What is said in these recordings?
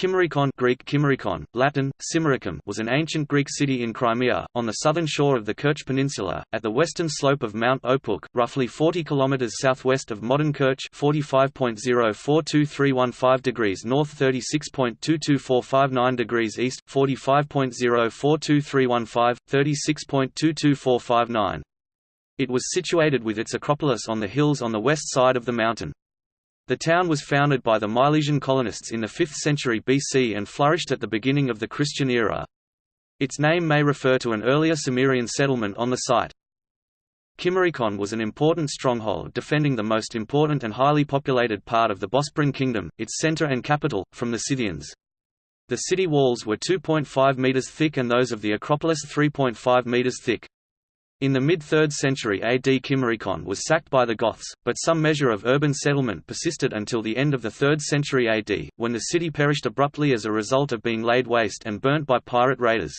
Kimmerikon Greek Kimmerikon, Latin, Cimmericum was an ancient Greek city in Crimea, on the southern shore of the Kerch Peninsula, at the western slope of Mount Opuk, roughly 40 km southwest of modern Kerch 45.042315 degrees north 36.22459 degrees east, 45.042315, 36.22459. It was situated with its acropolis on the hills on the west side of the mountain. The town was founded by the Milesian colonists in the 5th century BC and flourished at the beginning of the Christian era. Its name may refer to an earlier Cimmerian settlement on the site. Kimmerikon was an important stronghold defending the most important and highly populated part of the Bosporan kingdom, its center and capital, from the Scythians. The city walls were 2.5 meters thick and those of the Acropolis 3.5 meters thick. In the mid-3rd century AD Kimmerikon was sacked by the Goths, but some measure of urban settlement persisted until the end of the 3rd century AD, when the city perished abruptly as a result of being laid waste and burnt by pirate raiders.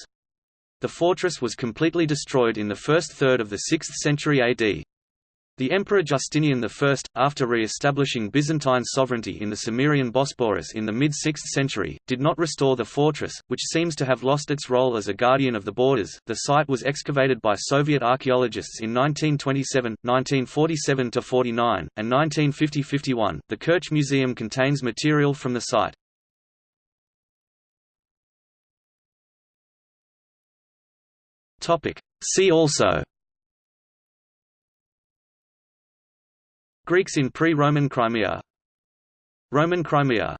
The fortress was completely destroyed in the first third of the 6th century AD. The Emperor Justinian I, after re-establishing Byzantine sovereignty in the Cimmerian Bosporus in the mid-6th century, did not restore the fortress, which seems to have lost its role as a guardian of the borders. The site was excavated by Soviet archaeologists in 1927, 1947–49, and 1950–51. The Kerch Museum contains material from the site. Topic. See also Greeks in pre-Roman Crimea. Roman Crimea